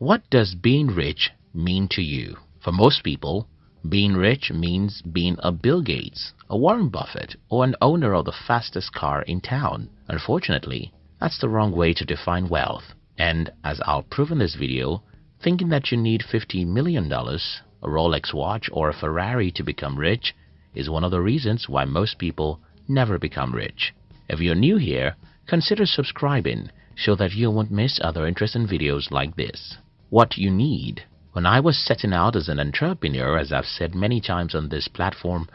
What does being rich mean to you? For most people, being rich means being a Bill Gates, a Warren Buffett, or an owner of the fastest car in town. Unfortunately, that's the wrong way to define wealth. And as I'll prove in this video, thinking that you need $50 million, a Rolex watch, or a Ferrari to become rich is one of the reasons why most people never become rich. If you're new here, consider subscribing so that you won't miss other interesting videos like this. What you need. When I was setting out as an entrepreneur, as I've said many times on this platform,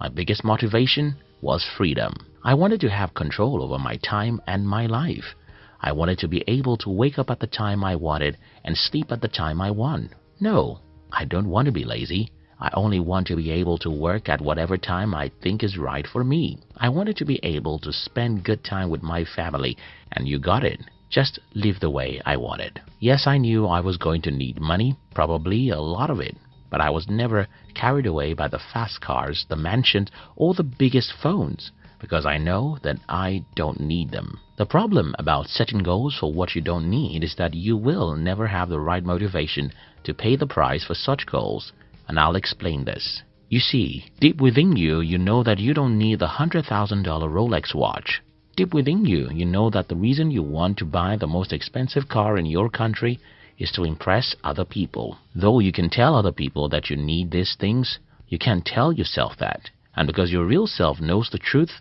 my biggest motivation was freedom. I wanted to have control over my time and my life. I wanted to be able to wake up at the time I wanted and sleep at the time I want. No, I don't want to be lazy. I only want to be able to work at whatever time I think is right for me. I wanted to be able to spend good time with my family, and you got it. Just live the way I wanted. Yes, I knew I was going to need money, probably a lot of it, but I was never carried away by the fast cars, the mansions, or the biggest phones because I know that I don't need them. The problem about setting goals for what you don't need is that you will never have the right motivation to pay the price for such goals, and I'll explain this. You see, deep within you, you know that you don't need the $100,000 Rolex watch. Deep within you, you know that the reason you want to buy the most expensive car in your country is to impress other people. Though you can tell other people that you need these things, you can't tell yourself that. And because your real self knows the truth,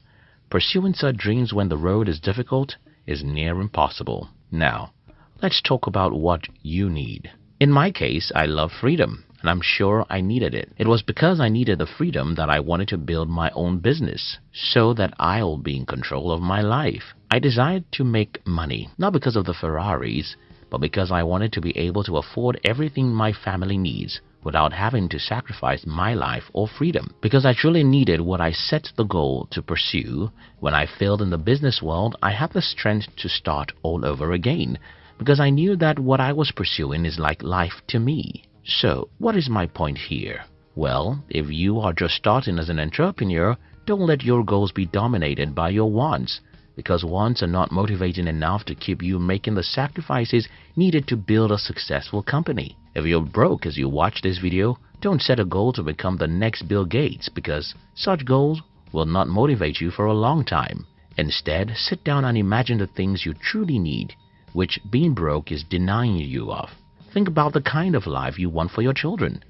Pursuing such dreams when the road is difficult is near impossible. Now, let's talk about what you need. In my case, I love freedom, and I'm sure I needed it. It was because I needed the freedom that I wanted to build my own business so that I'll be in control of my life. I desired to make money, not because of the Ferraris, but because I wanted to be able to afford everything my family needs without having to sacrifice my life or freedom. Because I truly needed what I set the goal to pursue. When I failed in the business world, I had the strength to start all over again because I knew that what I was pursuing is like life to me. So, what is my point here? Well, if you are just starting as an entrepreneur, don't let your goals be dominated by your wants because wants are not motivating enough to keep you making the sacrifices needed to build a successful company. If you're broke as you watch this video, don't set a goal to become the next Bill Gates because such goals will not motivate you for a long time. Instead, sit down and imagine the things you truly need, which being broke is denying you of. Think about the kind of life you want for your children.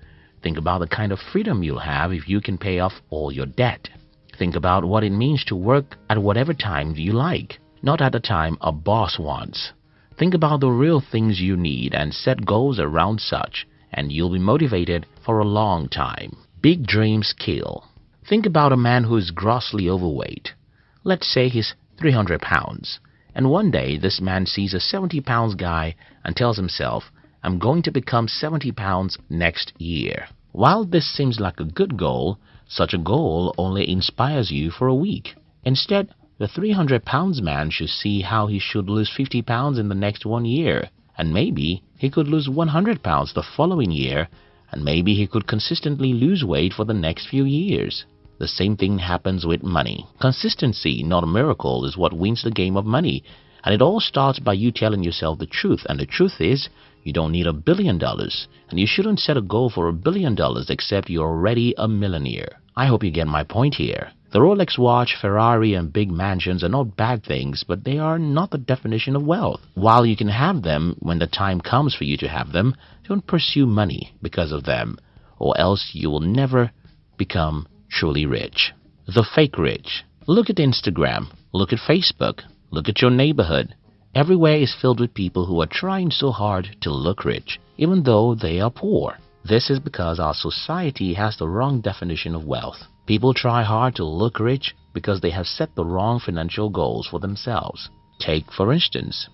Think about the kind of freedom you'll have if you can pay off all your debt. Think about what it means to work at whatever time you like, not at the time a boss wants. Think about the real things you need and set goals around such, and you'll be motivated for a long time. Big dreams kill. Think about a man who is grossly overweight. Let's say he's 300 pounds. And one day this man sees a 70 pounds guy and tells himself, I'm going to become 70 pounds next year. While this seems like a good goal, such a goal only inspires you for a week. Instead, the 300 pounds man should see how he should lose 50 pounds in the next one year, and maybe he could lose 100 pounds the following year, and maybe he could consistently lose weight for the next few years. The same thing happens with money. Consistency, not a miracle, is what wins the game of money. And it all starts by you telling yourself the truth. And the truth is, you don't need a billion dollars, and you shouldn't set a goal for a billion dollars except you're already a millionaire. I hope you get my point here. The Rolex watch, Ferrari, and big mansions are not bad things, but they are not the definition of wealth. While you can have them when the time comes for you to have them, don't pursue money because of them, or else you will never become truly rich. The fake rich. Look at Instagram, look at Facebook, look at your neighborhood. Everywhere is filled with people who are trying so hard to look rich, even though they are poor. This is because our society has the wrong definition of wealth. People try hard to look rich because they have set the wrong financial goals for themselves. Take, for instance,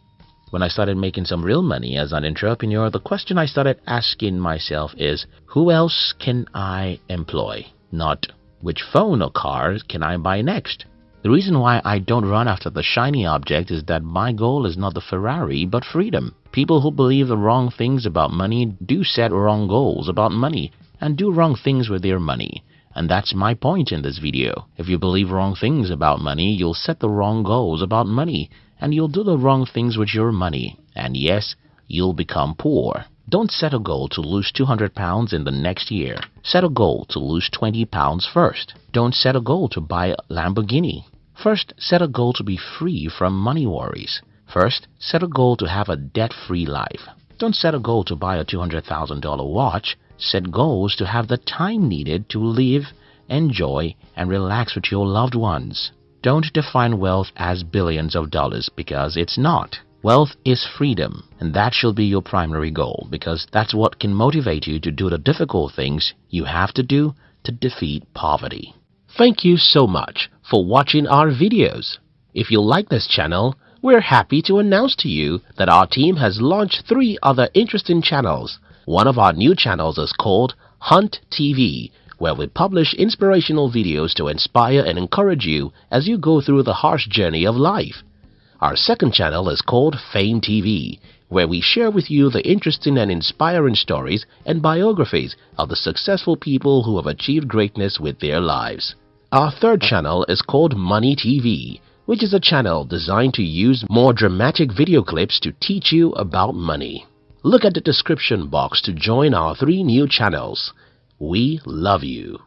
when I started making some real money as an entrepreneur, the question I started asking myself is, who else can I employ? Not which phone or car can I buy next? The reason why I don't run after the shiny object is that my goal is not the Ferrari, but freedom. People who believe the wrong things about money do set wrong goals about money and do wrong things with their money. And that's my point in this video. If you believe wrong things about money, you'll set the wrong goals about money and you'll do the wrong things with your money. And yes, you'll become poor. Don't set a goal to lose 200 pounds in the next year. Set a goal to lose 20 pounds first. Don't set a goal to buy a Lamborghini. First, set a goal to be free from money worries. First, set a goal to have a debt-free life. Don't set a goal to buy a $200,000 watch. Set goals to have the time needed to live, enjoy, and relax with your loved ones. Don't define wealth as billions of dollars because it's not. Wealth is freedom, and that should be your primary goal because that's what can motivate you to do the difficult things you have to do to defeat poverty. Thank you so much for watching our videos. If you like this channel, we're happy to announce to you that our team has launched three other interesting channels. One of our new channels is called Hunt TV, where we publish inspirational videos to inspire and encourage you as you go through the harsh journey of life. Our second channel is called Fame TV, where we share with you the interesting and inspiring stories and biographies of the successful people who have achieved greatness with their lives. Our third channel is called Money TV, which is a channel designed to use more dramatic video clips to teach you about money. Look at the description box to join our three new channels. We love you.